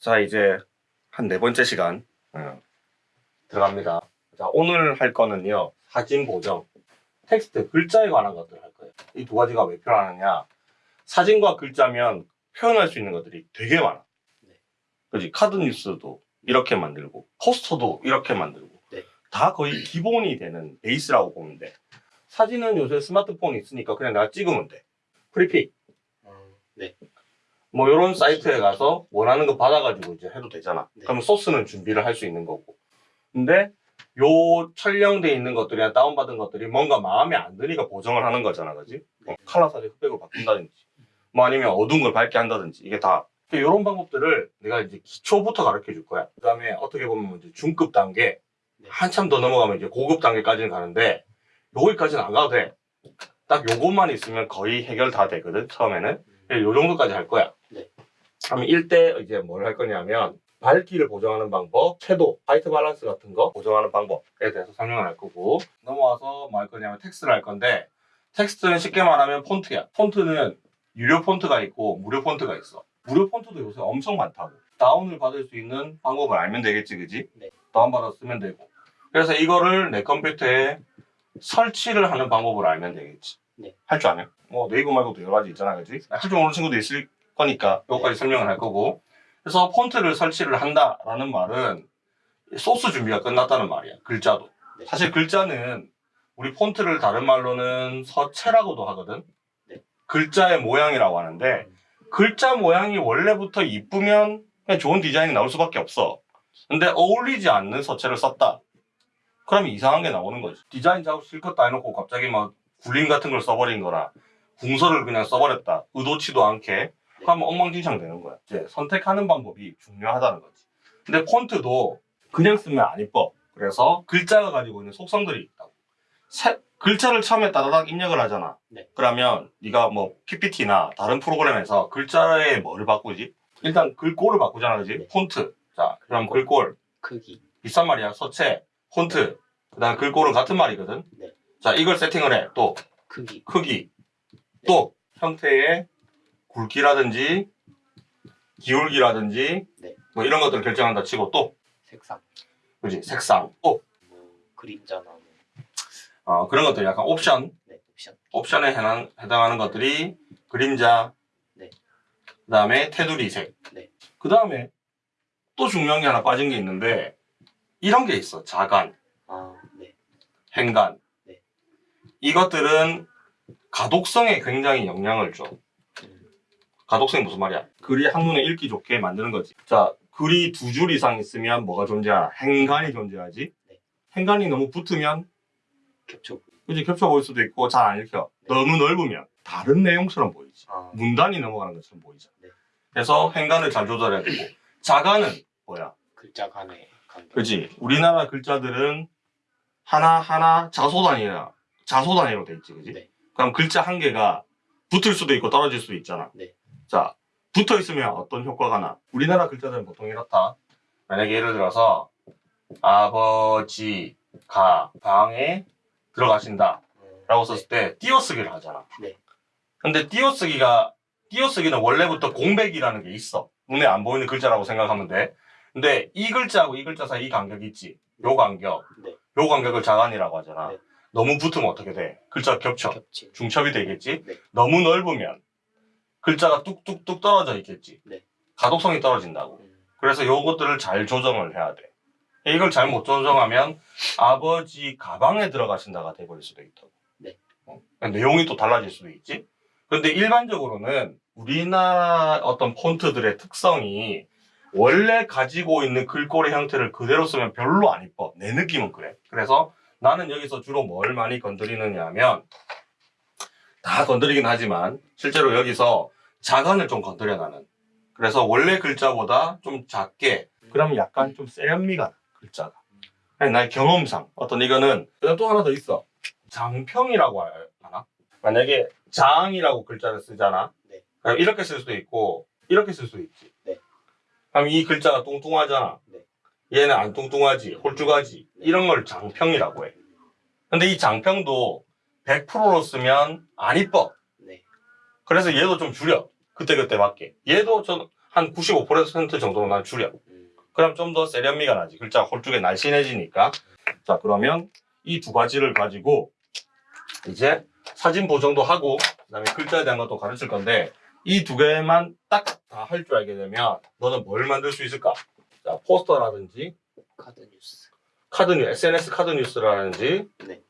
자 이제 한 네 번째 시간 어, 들어갑니다. 자 오늘 할 거는요 사진 보정, 텍스트 글자에 관한 것들 할 거예요. 이 두 가지가 왜 필요하느냐? 사진과 글자면 표현할 수 있는 것들이 되게 많아. 네. 그지 카드 뉴스도 이렇게 만들고 포스터도 이렇게 만들고 네. 다 거의 기본이 되는 베이스라고 보면 돼. 사진은 요새 스마트폰이 있으니까 그냥 내가 찍으면 돼. 프리픽 네. 뭐 이런 사이트에 가서 원하는 거 받아가지고 이제 해도 되잖아. 네. 그러면 소스는 준비를 할 수 있는 거고. 근데 요 촬영돼 있는 것들이나 다운받은 것들이 뭔가 마음에 안 드니까 보정을 하는 거잖아, 그지? 네. 컬러 사진 흑백으로 바꾼다든지, 뭐 아니면 어두운 걸 밝게 한다든지 이게 다 이런 방법들을 내가 이제 기초부터 가르쳐 줄 거야. 그 다음에 어떻게 보면 이제 중급 단계, 네. 한참 더 넘어가면 이제 고급 단계까지는 가는데 여기까지는 안 가도 돼. 딱 요것만 있으면 거의 해결 다 되거든 처음에는. 요 정도까지 할 거야. 네. 그럼 일단 이제 뭘 할 거냐면 밝기를 보정하는 방법, 채도, 화이트 밸런스 같은 거 보정하는 방법에 대해서 설명을 할 거고 넘어와서 뭐 할 거냐면 텍스트를 할 건데 텍스트는 쉽게 말하면 폰트야. 폰트는 유료 폰트가 있고 무료 폰트가 있어. 무료 폰트도 요새 엄청 많다고. 다운을 받을 수 있는 방법을 알면 되겠지, 그지? 네. 다운받아 쓰면 되고. 그래서 이거를 내 컴퓨터에 설치를 하는 방법을 알면 되겠지. 네. 할 줄 아냐? 뭐 네이버 말고도 여러 가지 있잖아, 그지? 할 줄 모르는 친구도 있을 거니까 네. 설명을 할 거고. 그래서 폰트를 설치를 한다라는 말은 소스 준비가 끝났다는 말이야. 글자도. 네. 사실 글자는 우리 폰트를 다른 말로는 서체라고도 하거든. 네. 글자의 모양이라고 하는데 글자 모양이 원래부터 이쁘면 그냥 좋은 디자인이 나올 수밖에 없어. 근데 어울리지 않는 서체를 썼다. 그러면 이상한 게 나오는 거지. 디자인 작업 실컷 다 해놓고 갑자기 막 굴림 같은 걸 써버린 거나 궁서를 그냥 써버렸다. 의도치도 않게. 그러면 엉망진창 되는 거야. 이제 선택하는 방법이 중요하다는 거지. 근데 폰트도 그냥 쓰면 안 이뻐. 그래서 글자가 가지고 있는 속성들이 있다고. 세- 글자를 처음에 따다닥 입력을 하잖아. 네. 그러면 네가 뭐 PPT나 다른 프로그램에서 글자에 뭘 바꾸지? 일단 글꼴을 바꾸잖아, 그지? 네. 폰트. 자, 그럼 글꼴. 크기. 비싼 말이야. 서체, 폰트. 그 다음 글꼴은 같은 말이거든. 네. 자, 이걸 세팅을 해. 또, 크기. 크기. 또, 형태의 굵기라든지, 기울기라든지, 네. 뭐 이런 것들을 결정한다 치고 또, 색상. 그지? 색상. 또, 뭐 그림자나 뭐. 어, 그런 것들 약간 옵션. 네. 옵션. 옵션에 해당, 해당하는 것들이 그림자, 네. 그 다음에 테두리 색. 네. 그 다음에 또 중요한 게 하나 빠진 게 있는데, 이런 게 있어. 자간. 아, 네. 행간. 네. 이것들은 가독성에 굉장히 영향을 줘. 음, 가독성이 무슨 말이야? 글이 한눈에 읽기 좋게 만드는 거지. 자, 글이 두 줄 이상 있으면 뭐가 존재하나? 행간이 존재하지. 네. 행간이 너무 붙으면 겹쳐. 그지 겹쳐 보일 수도 있고 잘 안 읽혀. 네. 너무 넓으면 다른 내용처럼 보이지. 아, 문단이 넘어가는 것처럼 보이잖아. 네. 그래서 행간을 잘 조절해야 되고 자간은 뭐야? 글자 간의 간. 그지? 우리나라 글자들은 하나 하나 자소 단위나 자소 단위로 돼 있지, 그지? 네. 그럼 글자 한 개가 붙을 수도 있고 떨어질 수도 있잖아. 네. 자, 붙어 있으면 어떤 효과가 나? 우리나라 글자들은 보통 이렇다. 만약에 예를 들어서 아버지가 방에 들어가신다 음, 라고 썼을 때 띄어쓰기를 하잖아. 네. 근데 띄어쓰기가 띄어쓰기는 원래부터 공백이라는 게 있어. 눈에 안 보이는 글자라고 생각하면 돼. 근데 이 글자하고 이 글자 사이 이 간격이 있지. 요 간격. 네. 요 간격을 자간이라고 하잖아. 네. 너무 붙으면 어떻게 돼? 글자가 겹쳐. 겹치. 중첩이 되겠지. 네. 너무 넓으면 글자가 뚝뚝뚝 떨어져 있겠지. 네. 가독성이 떨어진다고. 음, 그래서 요것들을 잘 조정을 해야 돼. 이걸 잘 못 조정하면 아버지 가방에 들어가신다가 돼버릴 수도 있다고. 네. 어, 내용이 또 달라질 수도 있지. 그런데 일반적으로는 우리나라 어떤 폰트들의 특성이 원래 가지고 있는 글꼴의 형태를 그대로 쓰면 별로 안 이뻐. 내 느낌은 그래. 그래서 나는 여기서 주로 뭘 많이 건드리느냐 하면 다 건드리긴 하지만 실제로 여기서 자간을 좀 건드려 나는. 그래서 원래 글자보다 좀 작게 그러면 약간 좀 세련미가 나, 글자가. 아니, 나의 경험상 어떤 이거는 또 하나 더 있어. 장평이라고 하나? 만약에 장이라고 글자를 쓰잖아. 네. 그럼 이렇게 쓸 수도 있고 이렇게 쓸 수도 있지. 네. 그럼 이 글자가 뚱뚱하잖아. 네. 얘는 안 뚱뚱하지, 홀쭉하지. 이런 걸 장평이라고 해. 근데 이 장평도 100%로 쓰면 안 이뻐. 네. 그래서 얘도 좀 줄여. 그때그때 맞게. 얘도 전한95% 정도는 난 줄여. 음, 그럼 좀 더 세련미가 나지. 글자가 홀쭉에 날씬해지니까. 자, 그러면 이 두 가지를 가지고 이제 사진 보정도 하고 그다음에 글자에 대한 것도 가르칠 건데 이 두 개만 딱 다 할 줄 알게 되면 너는 뭘 만들 수 있을까? 자, 포스터라든지 카드 뉴스. 카드 뉴 SNS 카드 뉴스라든지 네.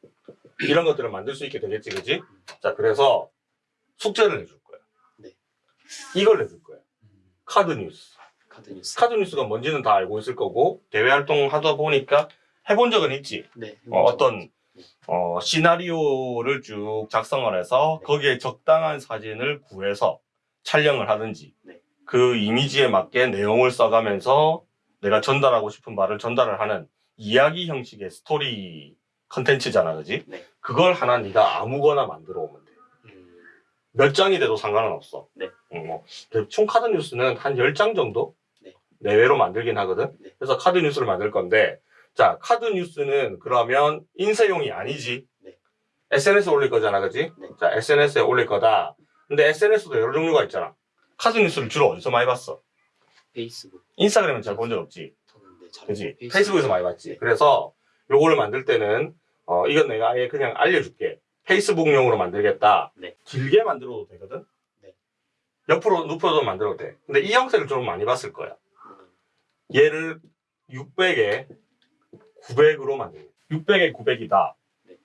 이런 것들을 만들 수 있게 되겠지, 그지? 자, 그래서 숙제를 내줄 거야. 네. 이걸 내줄 거야. 음, 카드 뉴스. 카드 뉴스. 카드 뉴스가 뭔지는 다 알고 있을 거고 대외 활동 하다 보니까 해본 적은 있지. 네. 어, 어떤 어, 시나리오를 쭉 작성을 해서 네. 거기에 적당한 사진을 구해서 촬영을 하든지 네. 그 이미지에 맞게 내용을 써가면서 내가 전달하고 싶은 말을 전달을 하는 이야기 형식의 스토리 컨텐츠잖아, 그지? 네. 그걸 하나 네가 아무거나 만들어 오면 돼. 음, 몇 장이 돼도 상관은 없어. 네. 응, 뭐, 총 카드 뉴스는 한 10장 정도 네. 내외로 만들긴 하거든. 네. 그래서 카드 뉴스를 만들 건데, 자, 카드 뉴스는 그러면 인쇄용이 아니지. 네. SNS에 올릴 거잖아, 그지? 네. 자, SNS에 올릴 거다. 근데 SNS도 여러 종류가 있잖아. 카드 뉴스를 주로 어디서 많이 봤어? 페이스북. 인스타그램은 잘 본 적 없지. 그지? 페이스북. 페이스북에서 많이 봤지. 네. 그래서 요거를 만들 때는, 어, 이건 내가 아예 그냥 알려줄게. 페이스북용으로 만들겠다. 네. 길게 만들어도 되거든? 네. 옆으로 눕혀도 만들어도 돼. 근데 이 형태를 좀 많이 봤을 거야. 음, 얘를 600에 900으로 만들어. 600에 900이다. 네.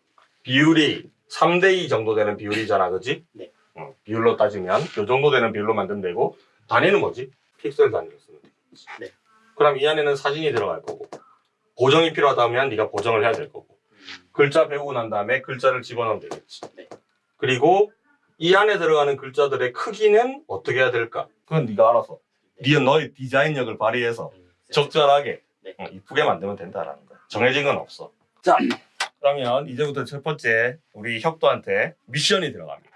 비율이 3대2 정도 되는 비율이잖아, 그지? 네. 어, 비율로 따지면 요 정도 되는 비율로 만들면 되고 단위는 뭐지? 픽셀 단위로 쓰면 돼. 네. 그럼 이 안에는 사진이 들어갈 거고 보정이 필요하다면 네가 보정을 해야 될 거고 음, 글자 배우고 난 다음에 글자를 집어넣으면 되겠지. 네. 그리고 이 안에 들어가는 글자들의 크기는 어떻게 해야 될까? 그건 네가 알아서. 네. 네 너의 디자인력을 발휘해서 음, 적절하게 네. 어, 이쁘게 만들면 된다라는 거야. 정해진 건 없어. 자, 그러면 이제부터 첫 번째 우리 혁도한테 미션이 들어갑니다.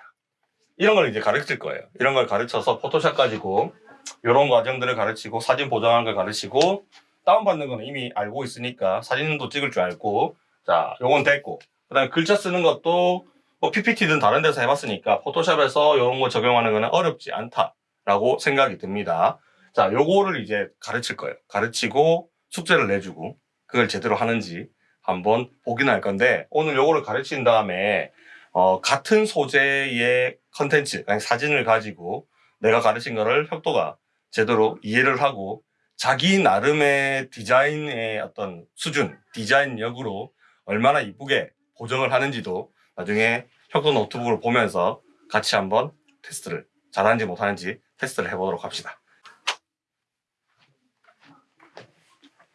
이런 걸 이제 가르칠 거예요. 이런 걸 가르쳐서 포토샵 가지고 이런 과정들을 가르치고 사진 보정하는 걸 가르치고 다운받는 거는 이미 알고 있으니까 사진도 찍을 줄 알고 자, 요건 됐고 그 다음에 글자 쓰는 것도 뭐 PPT든 다른 데서 해봤으니까 포토샵에서 이런 거 적용하는 거는 어렵지 않다라고 생각이 듭니다. 자, 요거를 이제 가르칠 거예요. 가르치고 숙제를 내주고 그걸 제대로 하는지 한번 보긴 할 건데 오늘 요거를 가르친 다음에 어, 같은 소재의 컨텐츠, 사진을 가지고 내가 가르친 거를 혁도가 제대로 이해를 하고 자기 나름의 디자인의 어떤 수준, 디자인력으로 얼마나 이쁘게 보정을 하는지도 나중에 혁도 노트북을 보면서 같이 한번 테스트를 잘하는지 못하는지 테스트를 해보도록 합시다.